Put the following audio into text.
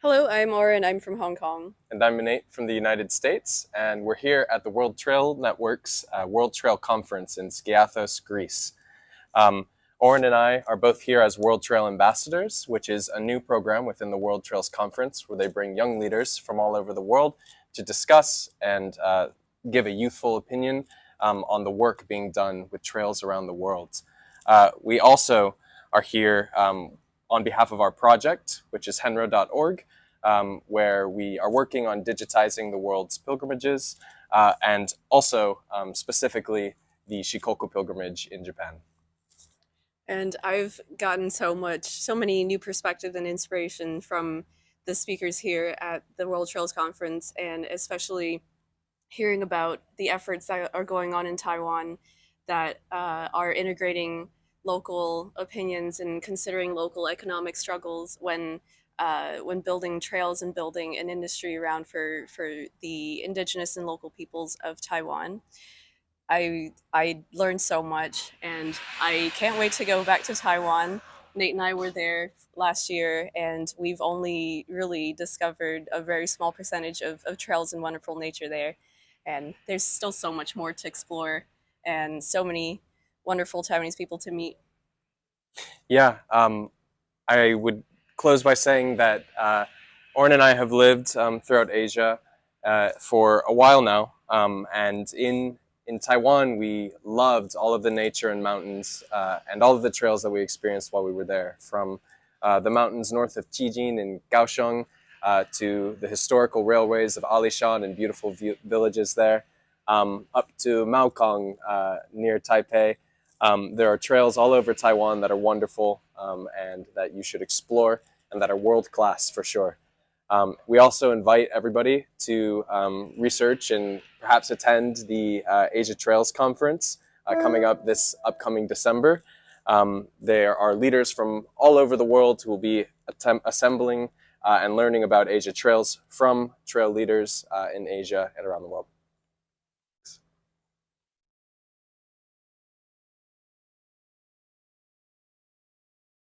Hello, I'm Oren. I'm from Hong Kong. And I'm Nate from the United States, and we're here at the World Trail Network's uh, World Trail Conference in Skiathos, Greece. Um, Oren and I are both here as World Trail Ambassadors, which is a new program within the World Trails Conference where they bring young leaders from all over the world to discuss and uh, give a youthful opinion um, on the work being done with trails around the world. Uh, we also are here um, on behalf of our project, which is henro.org, um, where we are working on digitizing the world's pilgrimages uh, and also um, specifically the Shikoku pilgrimage in Japan. And I've gotten so much, so many new perspective and inspiration from the speakers here at the World Trails Conference, and especially hearing about the efforts that are going on in Taiwan that uh, are integrating local opinions and considering local economic struggles when uh, when building trails and building an industry around for for the indigenous and local peoples of Taiwan. I I learned so much and I can't wait to go back to Taiwan. Nate and I were there last year and we've only really discovered a very small percentage of, of trails and wonderful nature there. And there's still so much more to explore and so many wonderful Taiwanese people to meet. Yeah, um, I would close by saying that uh, and I have lived um, throughout Asia uh, for a while now, um, and in in Taiwan we loved all of the nature and mountains uh, and all of the trails that we experienced while we were there, from uh, the mountains north of Qijin in Kaohsiung uh, to the historical railways of Alishan and beautiful villages there, um, up to Maokong uh, near Taipei. Um, there are trails all over Taiwan that are wonderful um, and that you should explore and that are world-class for sure. Um, we also invite everybody to um, research and perhaps attend the uh, Asia Trails Conference uh, coming up this upcoming December. Um, there are leaders from all over the world who will be assembling uh, and learning about Asia Trails from trail leaders uh, in Asia and around the world.